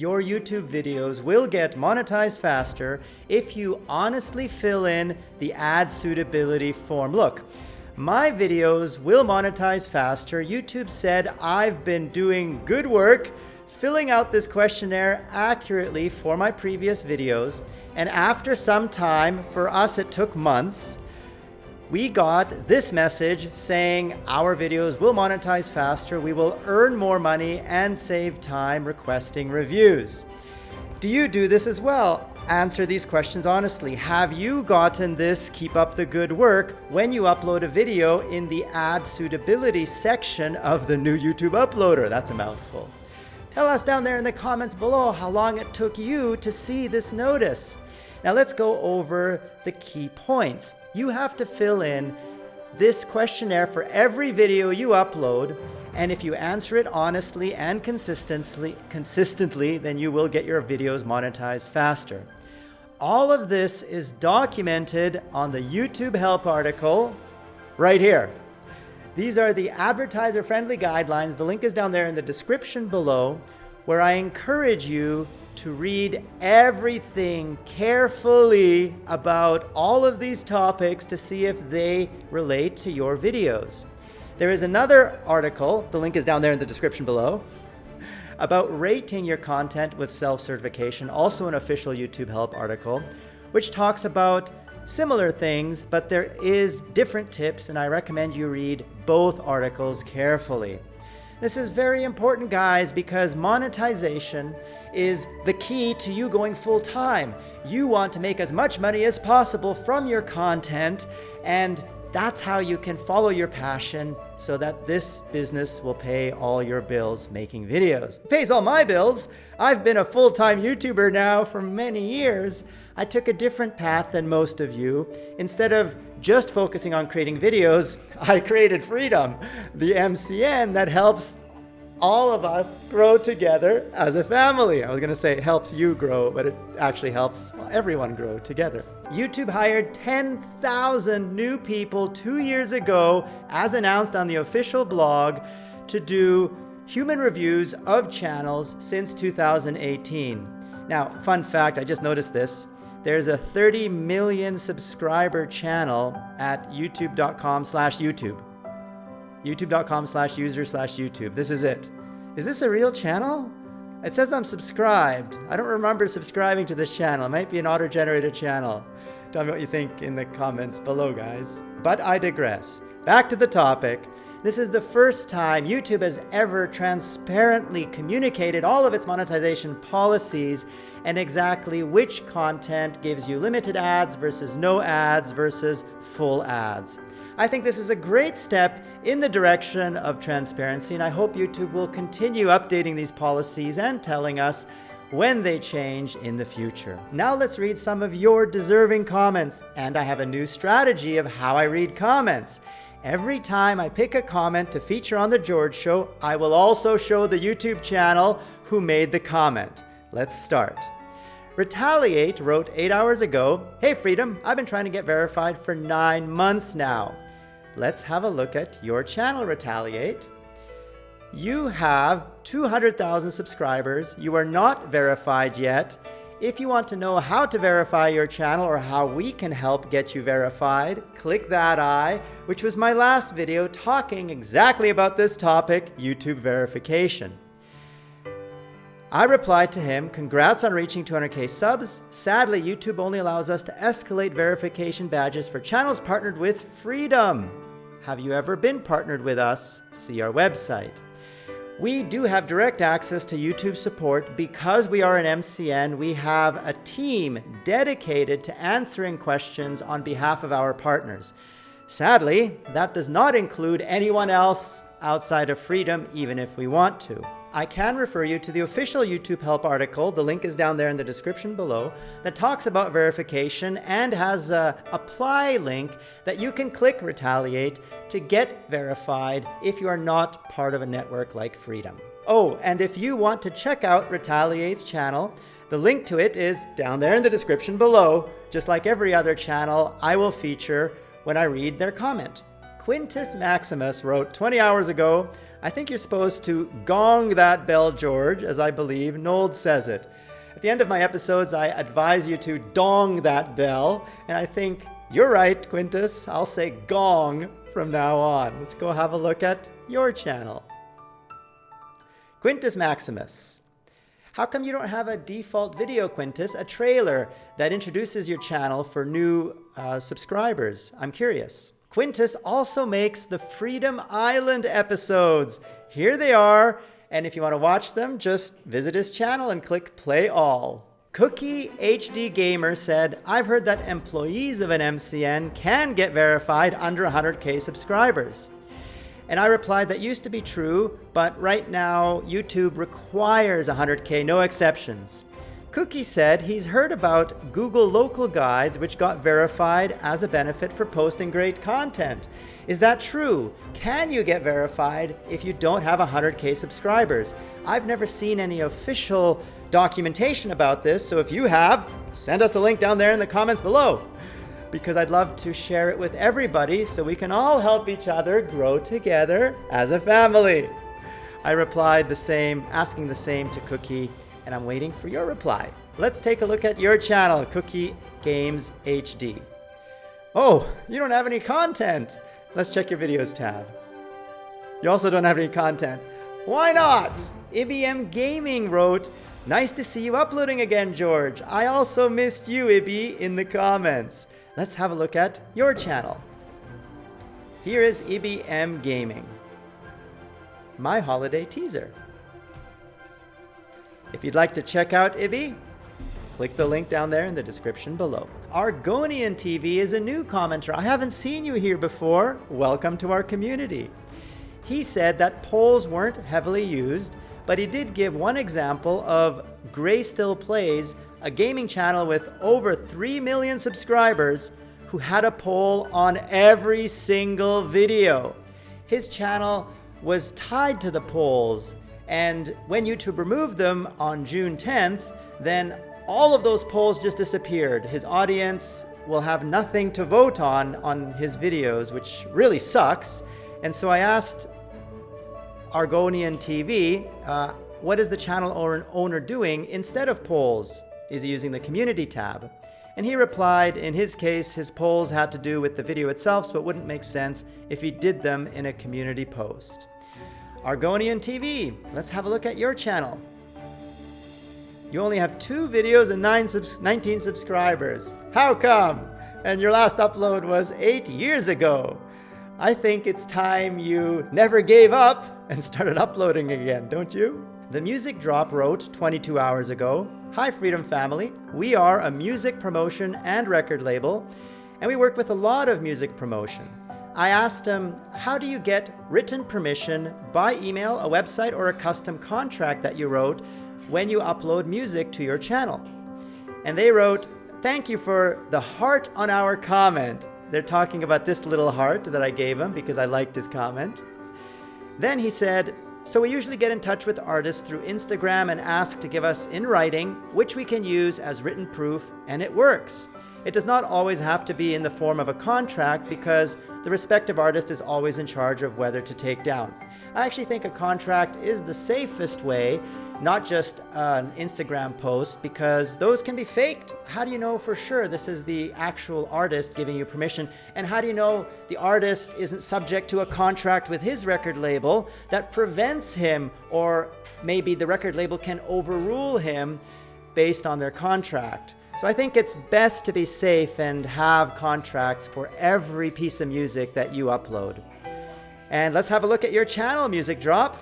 your YouTube videos will get monetized faster if you honestly fill in the ad suitability form. Look, my videos will monetize faster. YouTube said I've been doing good work filling out this questionnaire accurately for my previous videos. And after some time, for us it took months, we got this message saying our videos will monetize faster, we will earn more money and save time requesting reviews. Do you do this as well? Answer these questions honestly. Have you gotten this keep up the good work when you upload a video in the ad suitability section of the new YouTube uploader? That's a mouthful. Tell us down there in the comments below how long it took you to see this notice. Now let's go over the key points you have to fill in this questionnaire for every video you upload. And if you answer it honestly and consistently, consistently, then you will get your videos monetized faster. All of this is documented on the YouTube help article right here. These are the advertiser-friendly guidelines. The link is down there in the description below, where I encourage you to read everything carefully about all of these topics to see if they relate to your videos. There is another article, the link is down there in the description below, about rating your content with self-certification, also an official YouTube help article, which talks about similar things, but there is different tips and I recommend you read both articles carefully. This is very important guys because monetization is the key to you going full time. You want to make as much money as possible from your content and that's how you can follow your passion so that this business will pay all your bills making videos. It pays all my bills. I've been a full-time YouTuber now for many years. I took a different path than most of you. Instead of just focusing on creating videos, I created Freedom, the MCN that helps all of us grow together as a family. I was gonna say it helps you grow, but it actually helps everyone grow together. YouTube hired 10,000 new people two years ago, as announced on the official blog, to do human reviews of channels since 2018. Now, fun fact, I just noticed this. There's a 30 million subscriber channel at youtube.com slash YouTube youtube.com slash user slash YouTube. This is it. Is this a real channel? It says I'm subscribed. I don't remember subscribing to this channel. It might be an auto-generated channel. Tell me what you think in the comments below, guys. But I digress. Back to the topic. This is the first time YouTube has ever transparently communicated all of its monetization policies and exactly which content gives you limited ads versus no ads versus full ads. I think this is a great step in the direction of transparency, and I hope YouTube will continue updating these policies and telling us when they change in the future. Now let's read some of your deserving comments, and I have a new strategy of how I read comments. Every time I pick a comment to feature on The George Show, I will also show the YouTube channel who made the comment. Let's start. Retaliate wrote eight hours ago, Hey Freedom, I've been trying to get verified for nine months now let's have a look at your channel Retaliate. You have 200,000 subscribers. You are not verified yet. If you want to know how to verify your channel or how we can help get you verified, click that eye, which was my last video talking exactly about this topic, YouTube verification. I replied to him, congrats on reaching 200k subs. Sadly, YouTube only allows us to escalate verification badges for channels partnered with Freedom. Have you ever been partnered with us? See our website. We do have direct access to YouTube support because we are an MCN. We have a team dedicated to answering questions on behalf of our partners. Sadly, that does not include anyone else outside of Freedom, even if we want to. I can refer you to the official YouTube help article, the link is down there in the description below, that talks about verification and has a apply link that you can click retaliate to get verified if you are not part of a network like Freedom. Oh, and if you want to check out Retaliate's channel, the link to it is down there in the description below. Just like every other channel, I will feature when I read their comment. Quintus Maximus wrote 20 hours ago, I think you're supposed to gong that bell, George, as I believe Nold says it. At the end of my episodes, I advise you to dong that bell, and I think you're right, Quintus. I'll say gong from now on. Let's go have a look at your channel. Quintus Maximus. How come you don't have a default video, Quintus, a trailer that introduces your channel for new uh, subscribers? I'm curious. Quintus also makes the Freedom Island episodes. Here they are. And if you want to watch them, just visit his channel and click play all. Cookie HD Gamer said, I've heard that employees of an MCN can get verified under 100k subscribers. And I replied that used to be true, but right now YouTube requires 100k, no exceptions. Cookie said he's heard about Google local guides which got verified as a benefit for posting great content. Is that true? Can you get verified if you don't have 100k subscribers? I've never seen any official documentation about this, so if you have, send us a link down there in the comments below because I'd love to share it with everybody so we can all help each other grow together as a family. I replied the same, asking the same to Cookie, and I'm waiting for your reply. Let's take a look at your channel, Cookie Games HD. Oh, you don't have any content. Let's check your videos tab. You also don't have any content. Why not? IBM Gaming wrote, Nice to see you uploading again, George. I also missed you, Ibby, in the comments. Let's have a look at your channel. Here is IBM Gaming. My holiday teaser. If you'd like to check out Ibby, click the link down there in the description below. Argonian TV is a new commenter. I haven't seen you here before. Welcome to our community. He said that polls weren't heavily used but he did give one example of GrayStillPlays, a gaming channel with over 3 million subscribers who had a poll on every single video. His channel was tied to the polls, and when YouTube removed them on June 10th, then all of those polls just disappeared. His audience will have nothing to vote on on his videos, which really sucks. And so I asked Argonian TV, uh, what is the channel owner doing instead of polls? Is he using the community tab? And he replied, in his case, his polls had to do with the video itself, so it wouldn't make sense if he did them in a community post. Argonian TV, let's have a look at your channel. You only have two videos and nine subs 19 subscribers. How come? And your last upload was eight years ago. I think it's time you never gave up and started uploading again, don't you? The Music Drop wrote 22 hours ago, Hi Freedom Family, we are a music promotion and record label, and we work with a lot of music promotion. I asked him, how do you get written permission by email, a website, or a custom contract that you wrote when you upload music to your channel? And they wrote, thank you for the heart on our comment. They're talking about this little heart that I gave him because I liked his comment. Then he said, so we usually get in touch with artists through Instagram and ask to give us in writing, which we can use as written proof, and it works. It does not always have to be in the form of a contract because the respective artist is always in charge of whether to take down. I actually think a contract is the safest way not just an Instagram post, because those can be faked. How do you know for sure this is the actual artist giving you permission? And how do you know the artist isn't subject to a contract with his record label that prevents him, or maybe the record label can overrule him based on their contract? So I think it's best to be safe and have contracts for every piece of music that you upload. And let's have a look at your channel, Music Drop.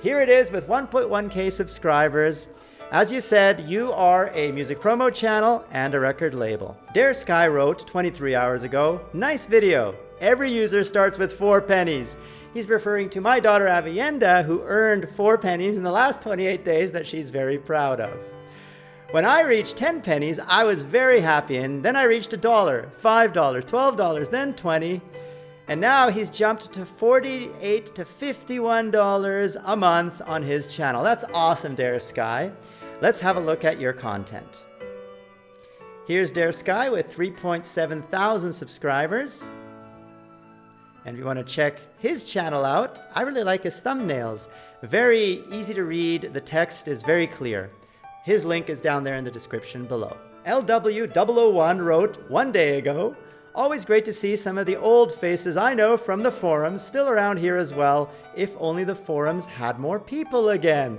Here it is with 1.1k subscribers. As you said, you are a music promo channel and a record label. Dare Sky wrote 23 hours ago, nice video. Every user starts with four pennies. He's referring to my daughter Avienda, who earned four pennies in the last 28 days that she's very proud of. When I reached 10 pennies, I was very happy, and then I reached a dollar, $5, $12, then 20. And now he's jumped to 48 to $51 a month on his channel. That's awesome, Dare Sky. Let's have a look at your content. Here's Dare Sky with 3.7 thousand subscribers. And if you want to check his channel out, I really like his thumbnails. Very easy to read, the text is very clear. His link is down there in the description below. LW001 wrote one day ago, Always great to see some of the old faces I know from the forums still around here as well, if only the forums had more people again.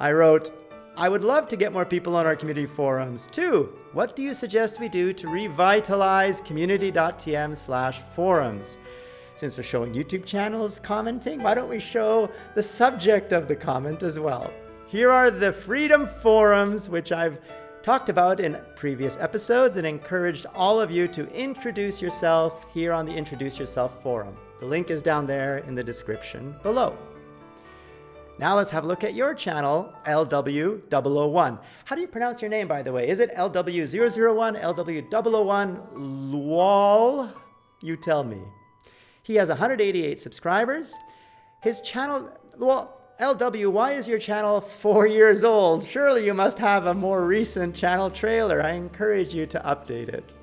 I wrote, I would love to get more people on our community forums too. What do you suggest we do to revitalize community.tm slash forums? Since we're showing YouTube channels commenting, why don't we show the subject of the comment as well? Here are the Freedom Forums, which I've talked about in previous episodes and encouraged all of you to introduce yourself here on the Introduce Yourself forum. The link is down there in the description below. Now let's have a look at your channel, LW001. How do you pronounce your name, by the way? Is it LW001, LW001, Lual? You tell me. He has 188 subscribers. His channel, well, LW, why is your channel four years old? Surely you must have a more recent channel trailer. I encourage you to update it.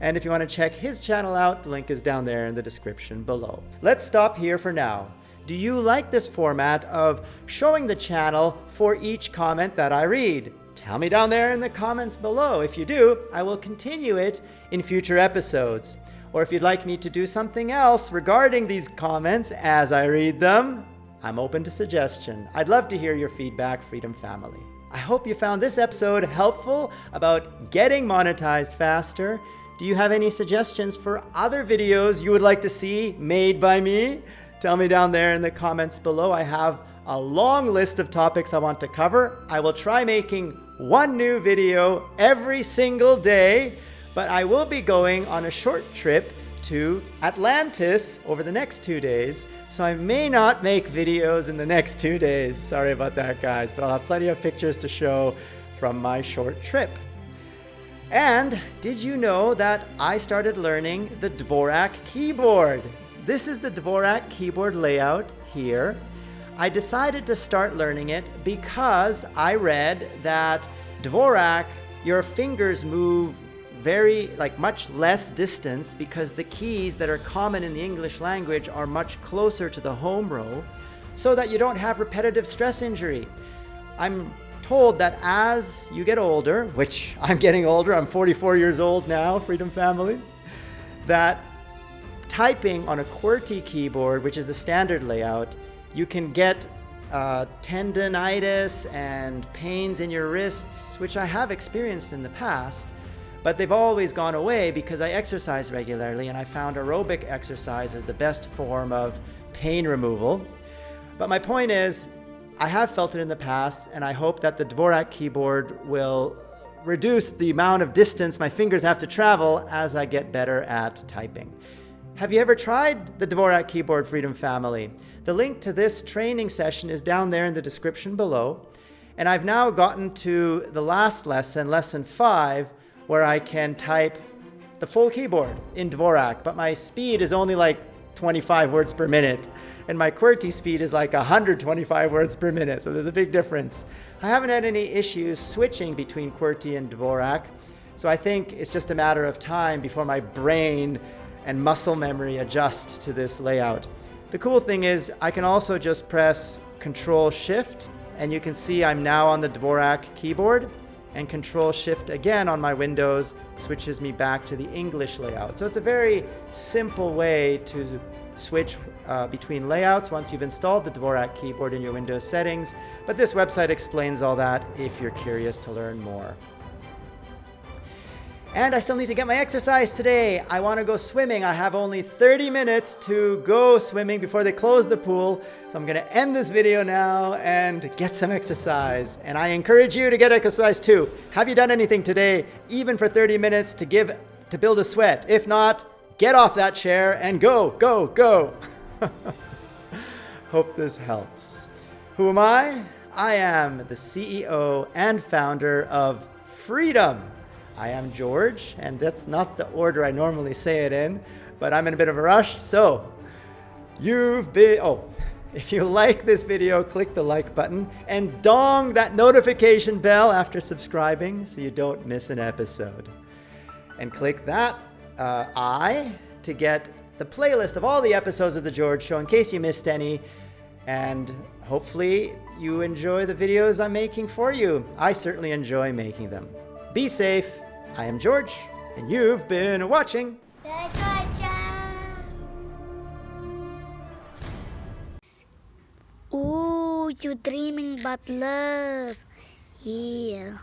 And if you want to check his channel out, the link is down there in the description below. Let's stop here for now. Do you like this format of showing the channel for each comment that I read? Tell me down there in the comments below. If you do, I will continue it in future episodes. Or if you'd like me to do something else regarding these comments as I read them, I'm open to suggestion. I'd love to hear your feedback, Freedom Family. I hope you found this episode helpful about getting monetized faster. Do you have any suggestions for other videos you would like to see made by me? Tell me down there in the comments below. I have a long list of topics I want to cover. I will try making one new video every single day, but I will be going on a short trip to Atlantis over the next two days. So I may not make videos in the next two days. Sorry about that, guys, but I'll have plenty of pictures to show from my short trip. And did you know that I started learning the Dvorak keyboard? This is the Dvorak keyboard layout here. I decided to start learning it because I read that Dvorak, your fingers move very, like much less distance because the keys that are common in the English language are much closer to the home row so that you don't have repetitive stress injury. I'm told that as you get older, which I'm getting older, I'm 44 years old now, Freedom Family, that typing on a QWERTY keyboard, which is the standard layout, you can get uh, tendonitis and pains in your wrists, which I have experienced in the past, but they've always gone away because I exercise regularly and I found aerobic exercise is the best form of pain removal. But my point is, I have felt it in the past and I hope that the Dvorak keyboard will reduce the amount of distance my fingers have to travel as I get better at typing. Have you ever tried the Dvorak Keyboard Freedom Family? The link to this training session is down there in the description below. And I've now gotten to the last lesson, lesson five, where I can type the full keyboard in Dvorak, but my speed is only like 25 words per minute. And my QWERTY speed is like 125 words per minute, so there's a big difference. I haven't had any issues switching between QWERTY and Dvorak, so I think it's just a matter of time before my brain and muscle memory adjust to this layout. The cool thing is I can also just press Control Shift, and you can see I'm now on the Dvorak keyboard, and Control Shift again on my Windows switches me back to the English layout. So it's a very simple way to switch uh, between layouts once you've installed the Dvorak keyboard in your Windows settings, but this website explains all that if you're curious to learn more. And I still need to get my exercise today. I want to go swimming. I have only 30 minutes to go swimming before they close the pool. So I'm going to end this video now and get some exercise. And I encourage you to get exercise too. Have you done anything today, even for 30 minutes to give to build a sweat? If not, get off that chair and go, go, go. Hope this helps. Who am I? I am the CEO and founder of Freedom. I am George, and that's not the order I normally say it in, but I'm in a bit of a rush, so you've been, oh, if you like this video, click the like button and dong that notification bell after subscribing so you don't miss an episode. And click that uh, I to get the playlist of all the episodes of The George Show in case you missed any. And hopefully you enjoy the videos I'm making for you. I certainly enjoy making them. Be safe. I am George, and you've been watching. Ooh, you're dreaming about love. Yeah.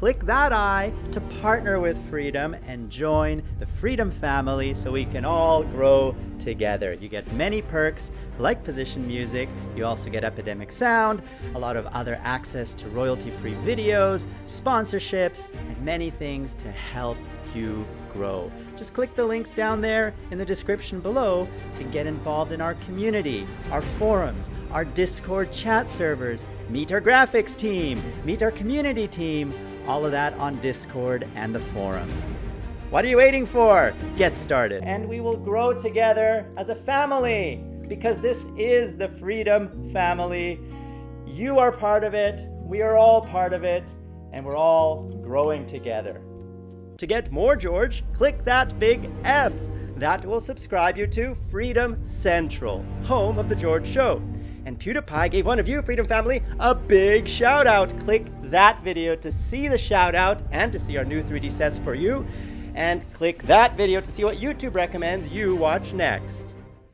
Click that I to partner with Freedom and join the Freedom family so we can all grow together. You get many perks like position music, you also get Epidemic Sound, a lot of other access to royalty-free videos, sponsorships, and many things to help you grow. Just click the links down there in the description below to get involved in our community, our forums, our Discord chat servers, meet our graphics team, meet our community team, all of that on Discord and the forums. What are you waiting for? Get started. And we will grow together as a family because this is the Freedom Family. You are part of it, we are all part of it, and we're all growing together. To get more George, click that big F. That will subscribe you to Freedom Central, home of The George Show. And PewDiePie gave one of you, Freedom Family, a big shout out. Click that video to see the shout out and to see our new 3D sets for you. And click that video to see what YouTube recommends you watch next.